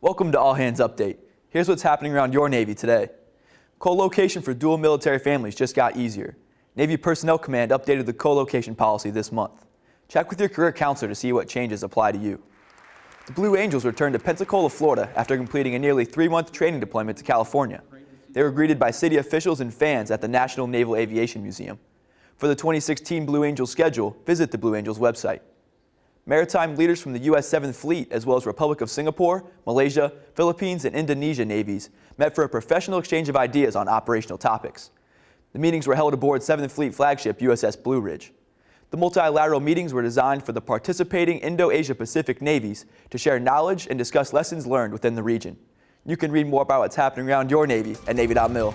Welcome to All Hands Update. Here's what's happening around your Navy today. Co-location for dual military families just got easier. Navy Personnel Command updated the co-location policy this month. Check with your career counselor to see what changes apply to you. The Blue Angels returned to Pensacola, Florida after completing a nearly three-month training deployment to California. They were greeted by city officials and fans at the National Naval Aviation Museum. For the 2016 Blue Angels schedule, visit the Blue Angels website. Maritime leaders from the U.S. 7th Fleet, as well as Republic of Singapore, Malaysia, Philippines, and Indonesia navies, met for a professional exchange of ideas on operational topics. The meetings were held aboard 7th Fleet flagship USS Blue Ridge. The multilateral meetings were designed for the participating Indo-Asia Pacific navies to share knowledge and discuss lessons learned within the region. You can read more about what's happening around your Navy at Navy.mil.